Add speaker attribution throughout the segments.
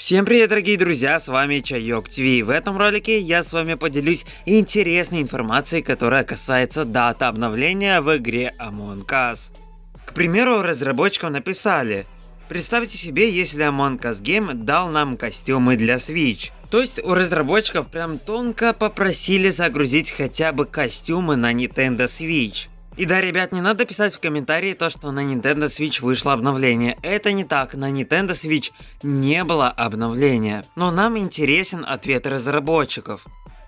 Speaker 1: Всем привет, дорогие друзья, с вами Чайок ТВ. В этом ролике я с вами поделюсь интересной информацией, которая касается даты обновления в игре Among Us. К примеру, разработчикам написали, представьте себе, если Among Us Game дал нам костюмы для Switch. То есть у разработчиков прям тонко попросили загрузить хотя бы костюмы на Nintendo Switch. И да, ребят, не надо писать в комментарии то, что на Nintendo Switch вышло обновление. Это не так, на Nintendo Switch не было обновления. Но нам интересен ответ разработчиков.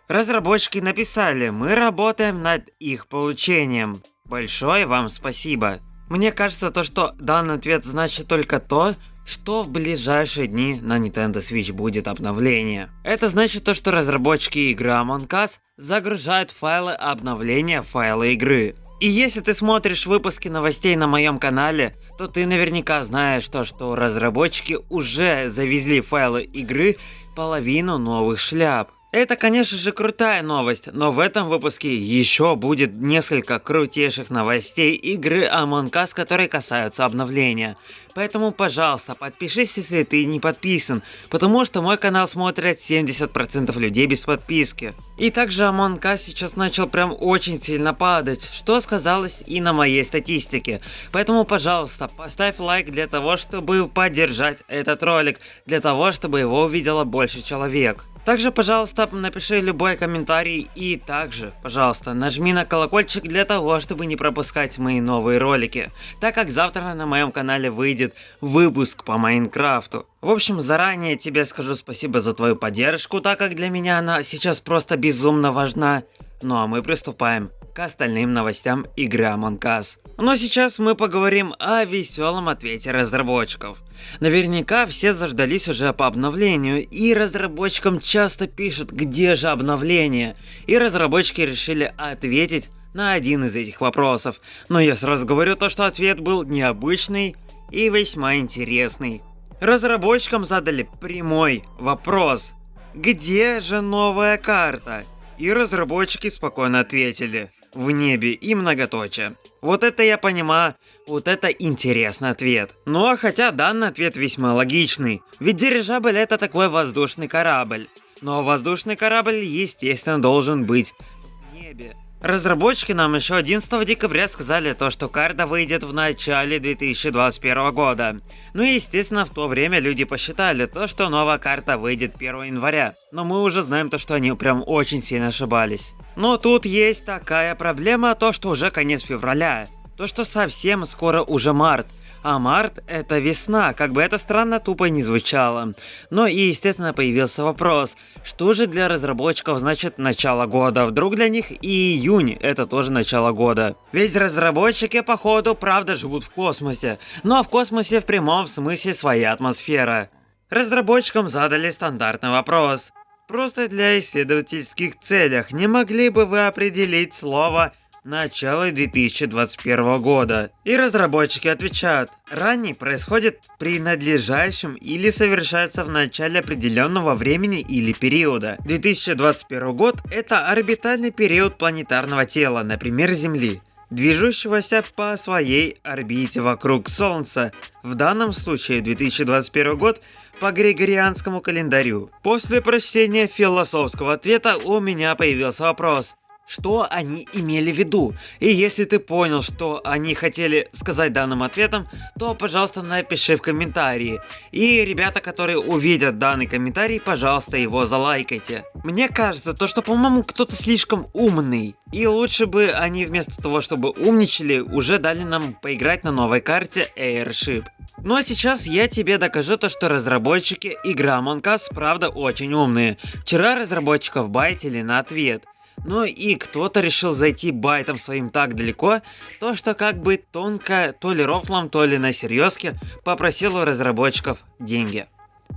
Speaker 1: Разработчики написали, мы работаем над их получением. Большое вам спасибо. Мне кажется, то, что данный ответ значит только то, что в ближайшие дни на Nintendo Switch будет обновление. Это значит то, что разработчики игры Among Us загружают файлы обновления файла игры. И если ты смотришь выпуски новостей на моем канале, то ты наверняка знаешь то, что разработчики уже завезли файлы игры половину новых шляп. Это, конечно же, крутая новость, но в этом выпуске еще будет несколько крутейших новостей игры Among Us, которые касаются обновления. Поэтому, пожалуйста, подпишись, если ты не подписан, потому что мой канал смотрят 70% людей без подписки. И также Among Us сейчас начал прям очень сильно падать, что сказалось и на моей статистике. Поэтому, пожалуйста, поставь лайк для того, чтобы поддержать этот ролик, для того, чтобы его увидело больше человек. Также, пожалуйста, напиши любой комментарий и также, пожалуйста, нажми на колокольчик для того, чтобы не пропускать мои новые ролики, так как завтра на моем канале выйдет выпуск по Майнкрафту. В общем, заранее тебе скажу спасибо за твою поддержку, так как для меня она сейчас просто безумно важна. Ну а мы приступаем к остальным новостям игры Among Us. Но сейчас мы поговорим о веселом ответе разработчиков. Наверняка все заждались уже по обновлению, и разработчикам часто пишут, где же обновление. И разработчики решили ответить на один из этих вопросов. Но я сразу говорю то, что ответ был необычный и весьма интересный. Разработчикам задали прямой вопрос. Где же новая карта? И разработчики спокойно ответили в небе и многоточие. Вот это я понимаю, вот это интересный ответ. Ну а хотя данный ответ весьма логичный, ведь дирижабль это такой воздушный корабль. Но воздушный корабль естественно должен быть в небе. Разработчики нам еще 11 декабря сказали то, что карта выйдет в начале 2021 года. Ну и естественно в то время люди посчитали то, что новая карта выйдет 1 января. Но мы уже знаем то, что они прям очень сильно ошибались. Но тут есть такая проблема, то что уже конец февраля. То что совсем скоро уже март. А март это весна, как бы это странно тупо не звучало. Но и естественно появился вопрос, что же для разработчиков значит начало года? Вдруг для них и июнь это тоже начало года? Ведь разработчики походу правда живут в космосе, но в космосе в прямом смысле своя атмосфера. Разработчикам задали стандартный вопрос. Просто для исследовательских целях не могли бы вы определить слово начала 2021 года. И разработчики отвечают, ранний происходит при надлежащем или совершается в начале определенного времени или периода. 2021 год это орбитальный период планетарного тела, например Земли движущегося по своей орбите вокруг Солнца. В данном случае 2021 год по григорианскому календарю. После прочтения философского ответа у меня появился вопрос что они имели в виду. И если ты понял, что они хотели сказать данным ответом, то, пожалуйста, напиши в комментарии. И ребята, которые увидят данный комментарий, пожалуйста, его залайкайте. Мне кажется, то, что, по-моему, кто-то слишком умный. И лучше бы они вместо того, чтобы умничали, уже дали нам поиграть на новой карте Airship. Ну а сейчас я тебе докажу то, что разработчики игры Among Us правда очень умные. Вчера разработчиков байтили на ответ. Ну и кто-то решил зайти байтом своим так далеко, то что как бы тонко, то ли рофлом, то ли на серьезке, попросил у разработчиков деньги.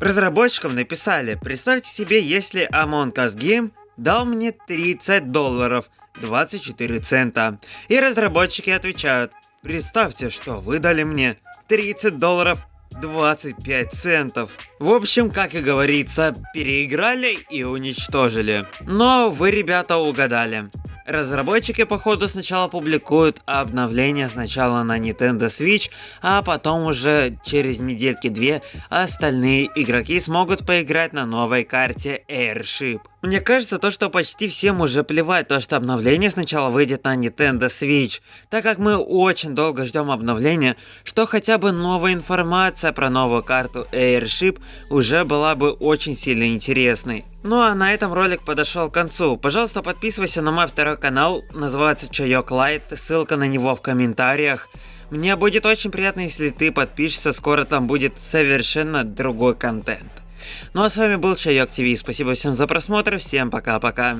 Speaker 1: Разработчикам написали, представьте себе, если Among Us Game дал мне 30 долларов, 24 цента. И разработчики отвечают, представьте, что вы дали мне 30 долларов 25 центов. В общем, как и говорится, переиграли и уничтожили. Но вы, ребята, угадали. Разработчики походу сначала публикуют обновление сначала на Nintendo Switch, а потом уже через недельки-две остальные игроки смогут поиграть на новой карте Airship. Мне кажется, то, что почти всем уже плевать, то, что обновление сначала выйдет на Nintendo Switch, так как мы очень долго ждем обновления, что хотя бы новая информация про новую карту Airship уже была бы очень сильно интересной. Ну а на этом ролик подошел к концу. Пожалуйста, подписывайся на мой второй канал, называется Чайок Лайт, ссылка на него в комментариях. Мне будет очень приятно, если ты подпишешься, скоро там будет совершенно другой контент. Ну а с вами был Чайок ТВ, спасибо всем за просмотр, всем пока-пока.